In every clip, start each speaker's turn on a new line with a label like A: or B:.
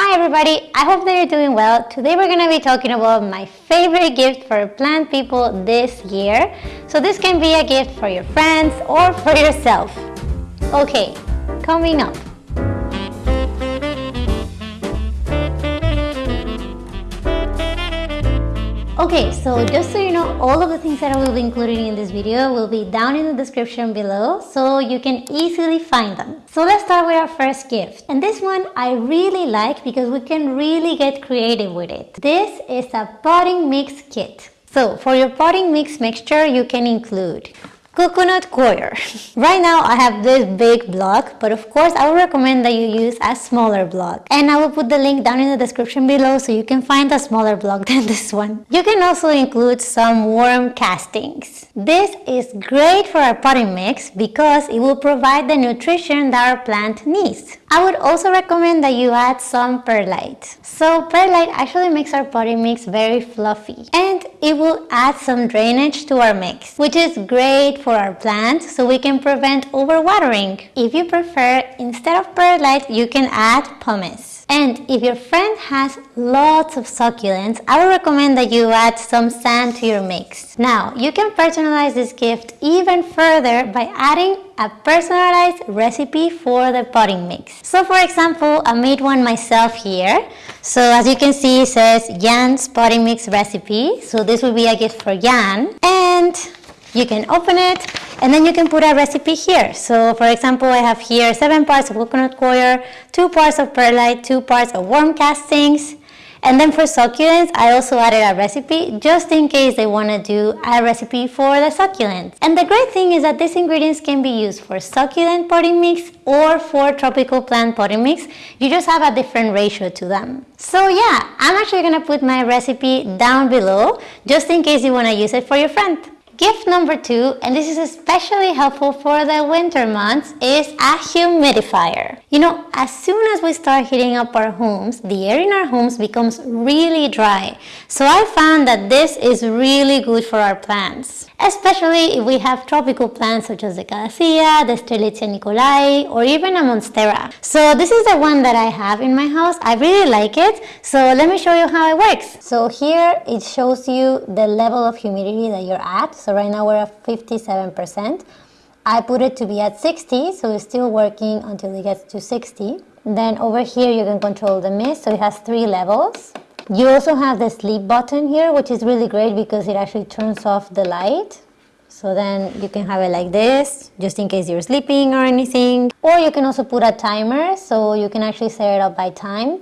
A: Hi everybody, I hope that you're doing well. Today we're going to be talking about my favorite gift for plant people this year. So this can be a gift for your friends or for yourself. Okay, coming up. Okay, so just so you know, all of the things that I will be including in this video will be down in the description below so you can easily find them. So let's start with our first gift. And this one I really like because we can really get creative with it. This is a potting mix kit. So for your potting mix mixture, you can include coconut coir. right now I have this big block, but of course I would recommend that you use a smaller block. And I will put the link down in the description below so you can find a smaller block than this one. You can also include some worm castings. This is great for our potting mix because it will provide the nutrition that our plant needs. I would also recommend that you add some perlite. So perlite actually makes our potting mix very fluffy and it will add some drainage to our mix, which is great for our plants so we can prevent overwatering. If you prefer, instead of perlite, you can add pumice. And if your friend has lots of succulents, I would recommend that you add some sand to your mix. Now, you can personalize this gift even further by adding a personalized recipe for the potting mix. So for example, I made one myself here. So as you can see, it says Jan's potting mix recipe. So this will be a gift for Jan. And you can open it and then you can put a recipe here. So for example, I have here seven parts of coconut coir, two parts of perlite, two parts of worm castings. And then for succulents, I also added a recipe just in case they want to do a recipe for the succulents. And the great thing is that these ingredients can be used for succulent potting mix or for tropical plant potting mix. You just have a different ratio to them. So yeah, I'm actually going to put my recipe down below just in case you want to use it for your friend. Gift number two, and this is especially helpful for the winter months, is a humidifier. You know, as soon as we start heating up our homes, the air in our homes becomes really dry. So I found that this is really good for our plants, especially if we have tropical plants such as the Calathea, the Strelitzia nicolai, or even a Monstera. So this is the one that I have in my house. I really like it. So let me show you how it works. So here it shows you the level of humidity that you're at. So right now we're at 57%. I put it to be at 60, so it's still working until it gets to 60. Then over here you can control the mist, so it has three levels. You also have the sleep button here, which is really great because it actually turns off the light. So then you can have it like this, just in case you're sleeping or anything. Or you can also put a timer, so you can actually set it up by time.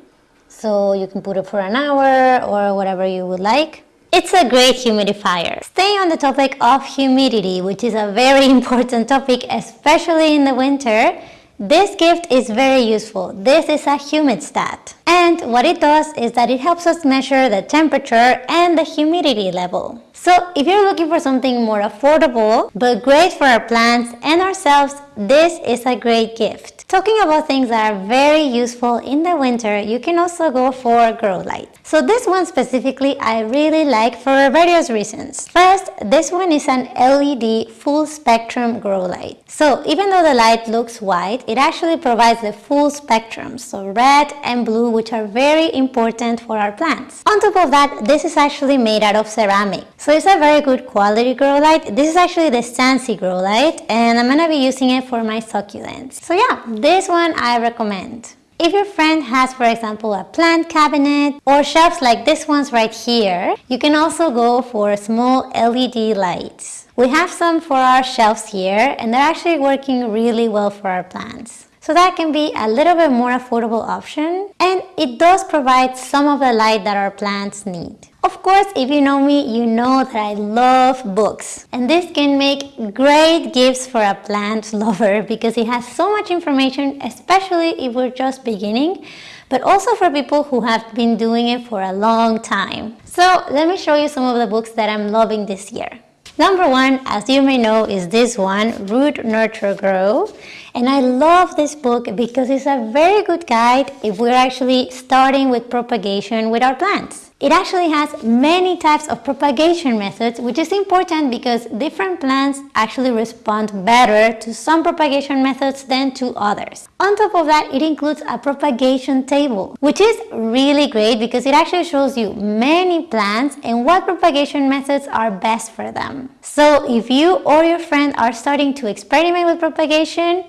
A: So you can put it for an hour or whatever you would like. It's a great humidifier. Staying on the topic of humidity, which is a very important topic, especially in the winter, this gift is very useful. This is a humid-stat. And what it does is that it helps us measure the temperature and the humidity level. So if you're looking for something more affordable, but great for our plants and ourselves, this is a great gift. Talking about things that are very useful in the winter, you can also go for grow light. So this one specifically I really like for various reasons. First, this one is an LED full spectrum grow light. So even though the light looks white, it actually provides the full spectrum, so red and blue, which are very important for our plants. On top of that, this is actually made out of ceramic. So it's a very good quality grow light. This is actually the Scentsy grow light and I'm gonna be using it for my succulents. So yeah, this one I recommend. If your friend has, for example, a plant cabinet or shelves like this one's right here, you can also go for small LED lights. We have some for our shelves here and they're actually working really well for our plants. So that can be a little bit more affordable option and it does provide some of the light that our plants need. Of course, if you know me, you know that I love books. And this can make great gifts for a plant lover because it has so much information, especially if we're just beginning, but also for people who have been doing it for a long time. So let me show you some of the books that I'm loving this year. Number one, as you may know, is this one, Root Nurture Grow. And I love this book because it's a very good guide if we're actually starting with propagation with our plants. It actually has many types of propagation methods, which is important because different plants actually respond better to some propagation methods than to others. On top of that, it includes a propagation table, which is really great because it actually shows you many plants and what propagation methods are best for them. So if you or your friend are starting to experiment with propagation,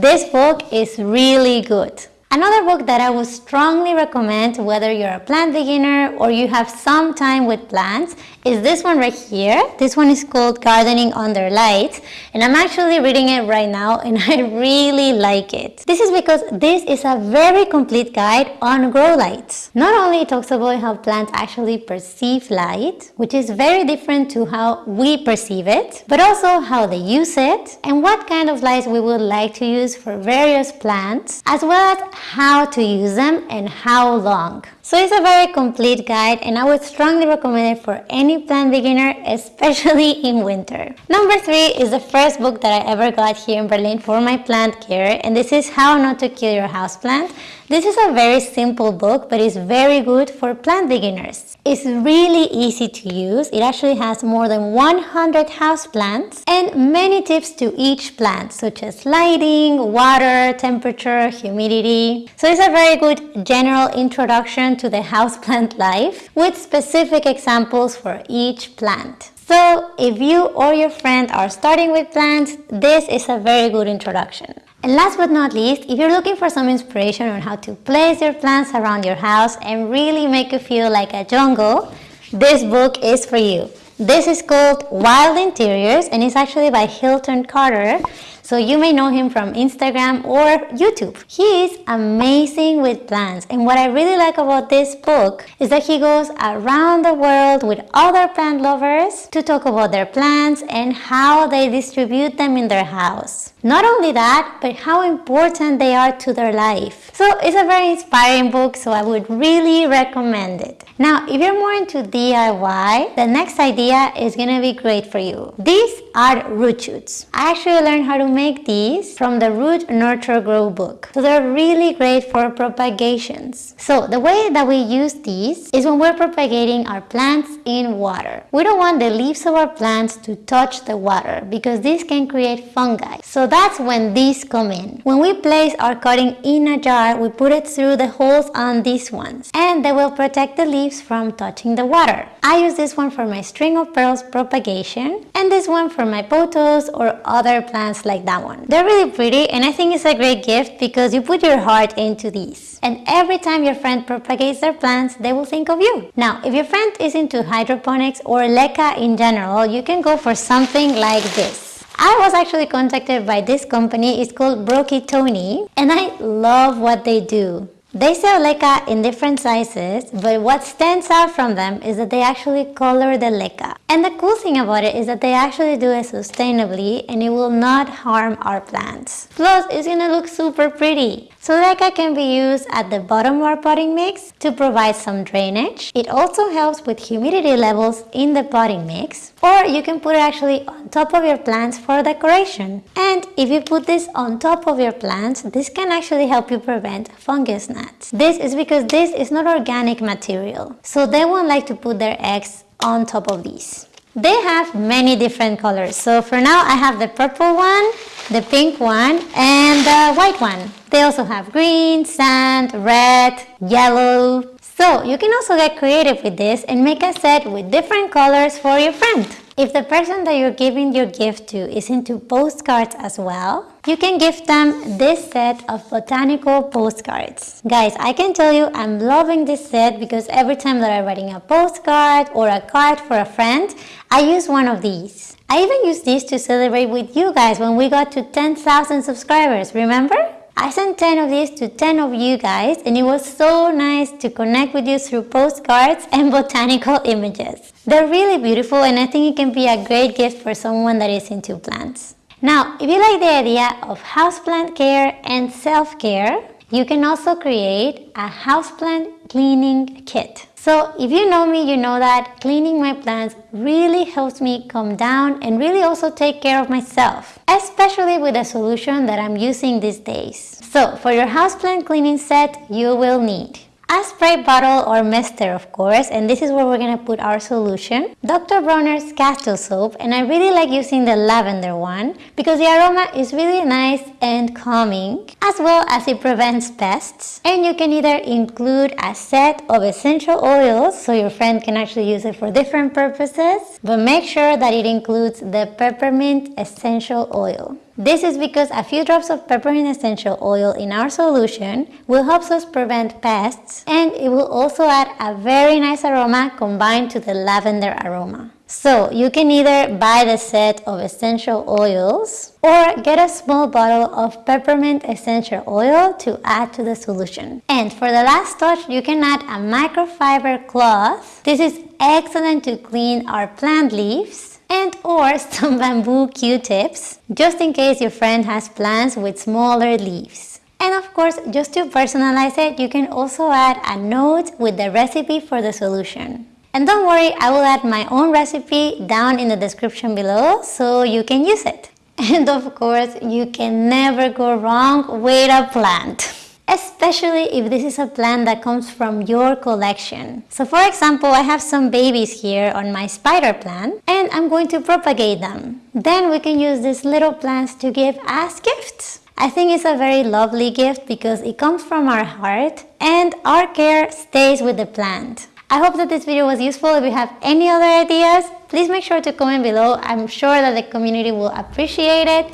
A: this book is really good. Another book that I would strongly recommend whether you're a plant beginner or you have some time with plants is this one right here. This one is called Gardening Under Lights and I'm actually reading it right now and I really like it. This is because this is a very complete guide on grow lights. Not only it talks about how plants actually perceive light, which is very different to how we perceive it, but also how they use it and what kind of lights we would like to use for various plants, as well as how to use them and how long. So it's a very complete guide and I would strongly recommend it for any plant beginner, especially in winter. Number three is the first book that I ever got here in Berlin for my plant care and this is How Not to Kill Your Houseplant. This is a very simple book but it's very good for plant beginners. It's really easy to use. It actually has more than 100 houseplants and many tips to each plant such as lighting, water, temperature, humidity. So it's a very good general introduction to the houseplant life with specific examples for each plant. So if you or your friend are starting with plants, this is a very good introduction. And last but not least, if you're looking for some inspiration on how to place your plants around your house and really make it feel like a jungle, this book is for you. This is called Wild Interiors and it's actually by Hilton Carter. So you may know him from Instagram or YouTube. He is amazing with plants and what I really like about this book is that he goes around the world with other plant lovers to talk about their plants and how they distribute them in their house. Not only that, but how important they are to their life. So it's a very inspiring book, so I would really recommend it. Now, if you're more into DIY, the next idea is gonna be great for you. These are root shoots. I actually learned how to make these from the Root Nurture Grow book. So they're really great for propagations. So the way that we use these is when we're propagating our plants in water. We don't want the leaves of our plants to touch the water because this can create fungi. So that's when these come in. When we place our cutting in a jar, we put it through the holes on these ones and they will protect the leaves from touching the water. I use this one for my string of pearls propagation and this one for my pothos or other plants like that one. They're really pretty and I think it's a great gift because you put your heart into these. And every time your friend propagates their plants, they will think of you. Now, if your friend is into hydroponics or LECA in general, you can go for something like this. I was actually contacted by this company, it's called Broky Tony, and I love what they do. They sell leca in different sizes, but what stands out from them is that they actually color the leca. And the cool thing about it is that they actually do it sustainably and it will not harm our plants. Plus, it's gonna look super pretty. So can be used at the bottom of our potting mix to provide some drainage. It also helps with humidity levels in the potting mix. Or you can put it actually on top of your plants for decoration. And if you put this on top of your plants, this can actually help you prevent fungus gnats. This is because this is not organic material. So they won't like to put their eggs on top of these. They have many different colors. So for now, I have the purple one, the pink one, and the white one. They also have green, sand, red, yellow. So you can also get creative with this and make a set with different colors for your friend. If the person that you're giving your gift to is into postcards as well, you can give them this set of botanical postcards. Guys, I can tell you I'm loving this set because every time that I'm writing a postcard or a card for a friend, I use one of these. I even used these to celebrate with you guys when we got to 10,000 subscribers, remember? I sent 10 of these to 10 of you guys and it was so nice to connect with you through postcards and botanical images. They're really beautiful and I think it can be a great gift for someone that is into plants. Now, if you like the idea of houseplant care and self-care, you can also create a houseplant cleaning kit. So if you know me, you know that cleaning my plants really helps me calm down and really also take care of myself, especially with the solution that I'm using these days. So for your houseplant cleaning set, you will need a spray bottle or mister of course and this is where we're gonna put our solution Dr. Bronner's castile soap and I really like using the lavender one because the aroma is really nice and calming as well as it prevents pests and you can either include a set of essential oils so your friend can actually use it for different purposes but make sure that it includes the peppermint essential oil this is because a few drops of peppermint essential oil in our solution will help us prevent pests and it will also add a very nice aroma combined to the lavender aroma. So you can either buy the set of essential oils or get a small bottle of peppermint essential oil to add to the solution. And for the last touch, you can add a microfiber cloth. This is excellent to clean our plant leaves and or some bamboo q-tips just in case your friend has plants with smaller leaves. And of course, just to personalize it, you can also add a note with the recipe for the solution. And don't worry, I will add my own recipe down in the description below so you can use it. And of course, you can never go wrong with a plant especially if this is a plant that comes from your collection. So for example, I have some babies here on my spider plant and I'm going to propagate them. Then we can use these little plants to give as gifts. I think it's a very lovely gift because it comes from our heart and our care stays with the plant. I hope that this video was useful. If you have any other ideas, please make sure to comment below. I'm sure that the community will appreciate it.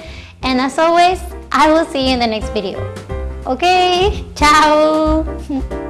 A: And as always, I will see you in the next video. Ok, chao.